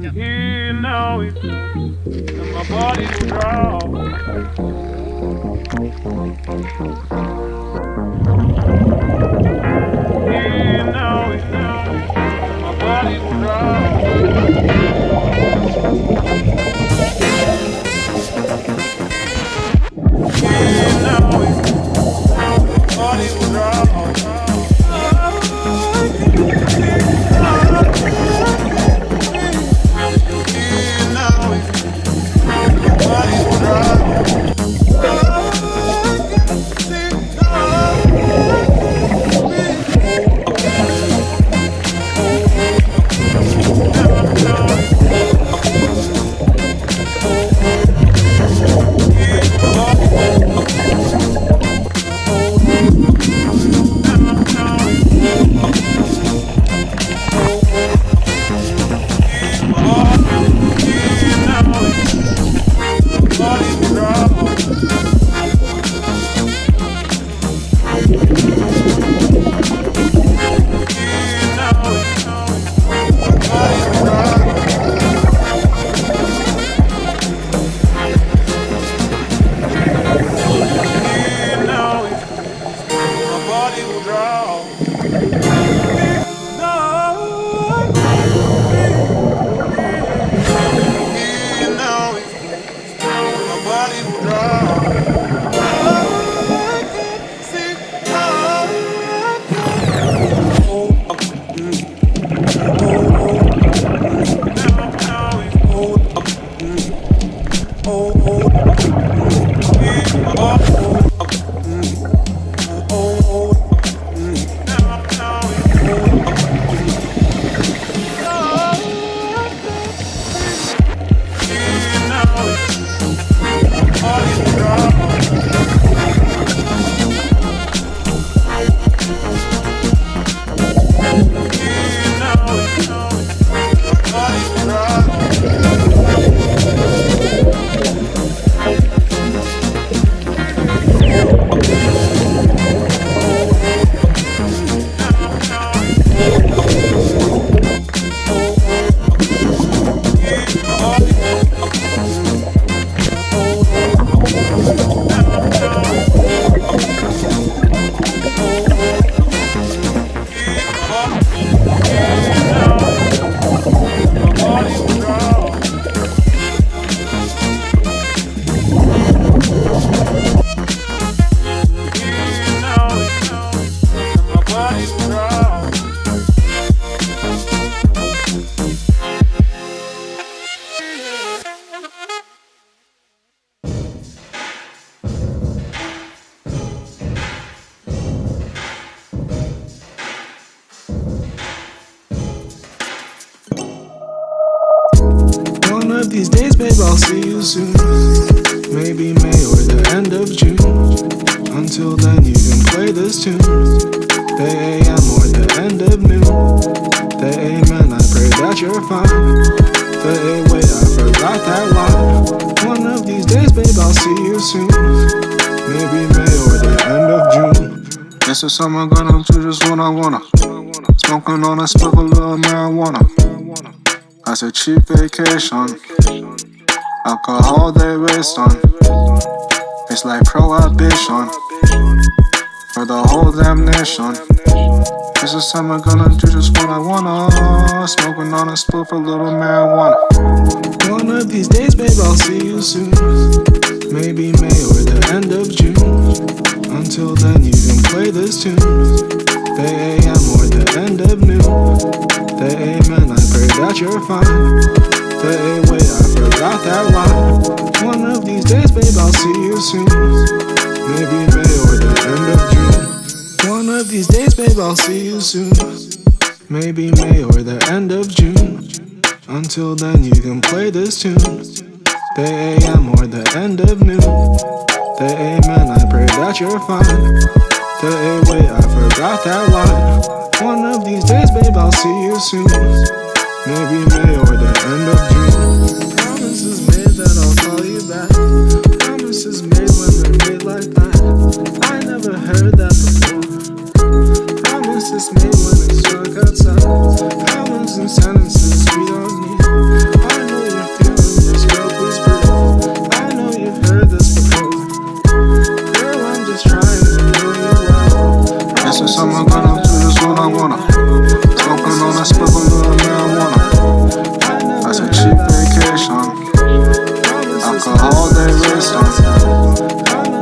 Here now, and my body will draw. Here now, and my body will of these days, babe, I'll see you soon. Maybe May or the end of June. Until then, you can play this tune. The AM or the end of noon. The amen, I pray that you're fine. The A, wait, I forgot that line. One of these days, babe, I'll see you soon. Maybe May or the end of June. This is summer gonna do just what I wanna. Smoking on a spliff little marijuana. That's a cheap vacation. Alcohol they waste on. It's like prohibition for the whole damn nation. This is summer gonna do just what I wanna. Smoking on a split a little marijuana. One of these days, babe, I'll see you soon. Maybe May or the end of June. Until then, you can play this tune. The AM or the end of noon. The amen, I pray that you're fine. A, wait, I forgot that line. One of these days, babe, I'll see you soon. Maybe May or the end of June. One of these days, babe, I'll see you soon. Maybe May or the end of June. Until then, you can play this tune. The AM or the end of noon. The amen, I pray that you're fine. The A, wait, I forgot that line. One of these days, babe, I'll see you soon. Maybe May end of ambition.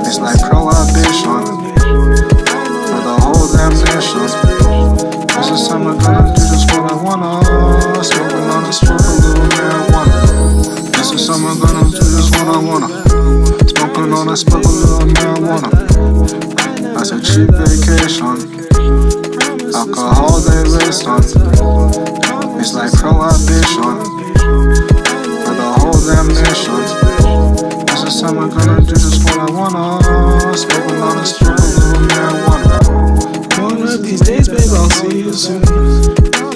It's like prohibition. For the whole damn nation. This is something I'm gonna do just what I wanna. Smoking on a smoke a little marijuana. This is something I'm gonna do just what I wanna. Smoking on a smoke a little marijuana. That's a cheap vacation. Alcohol they waste on. It's like prohibition. For the whole damn nation. One I wanna spend a lot of strong marijuana. One of these days, babe, I'll see you soon.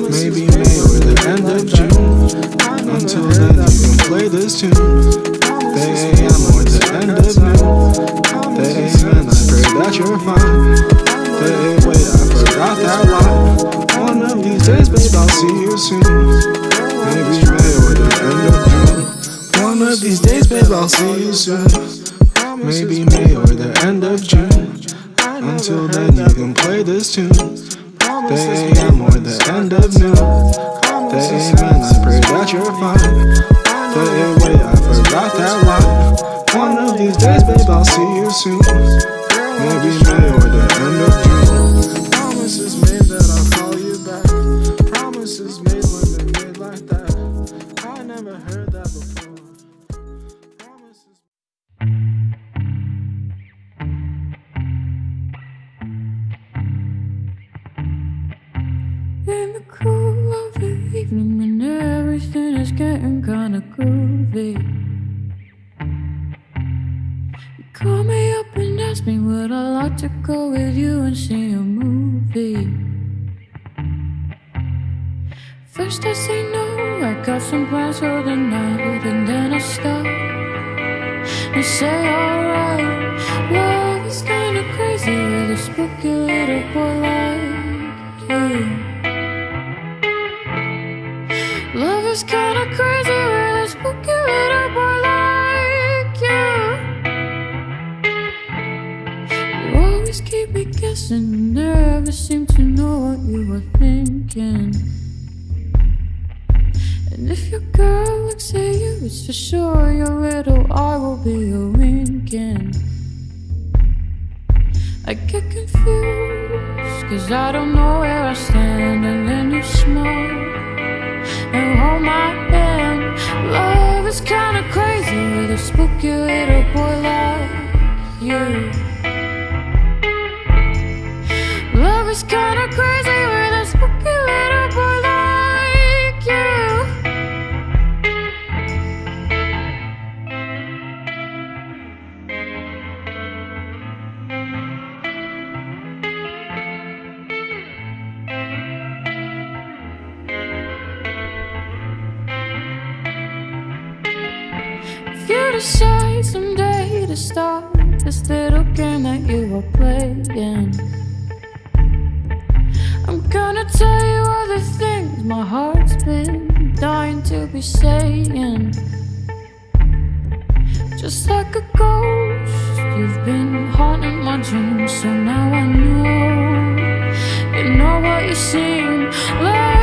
Maybe May or the end of June. Until then, you can play this tune. The AM or the end of noon. The amen, I pray that you're fine. The wait, I forgot that line. One of these days, babe, I'll see you soon. Maybe May or the end of June. One of these days, I'll see you soon. Maybe May or the end of June. Until then, you can play this tune. The AM or the end of noon. The amen, I pray that you're fine. The wait, I forgot that line. One of these days, babe, I'll see you soon. Maybe May or the end of June. Promises made that I'll call you back. Promises made when they're made like that. I never heard that before. Call me up and ask me would I like to go with you and see a movie? First I say no, I got some plans for the night And then I stop. And say alright Love is kinda crazy with a spooky little boy never seem to know what you were thinking. And if your girl looks at you, it's for sure your little eye will be a winking. I get confused, cause I don't know where I stand, and then you smile and hold my hand. Love is kinda crazy with a spooky little boy like you. Decide someday to stop this little game that you are playing, I'm gonna tell you all the things my heart's been dying to be saying. Just like a ghost, you've been haunting my dreams, so now I know. You know what you seem like.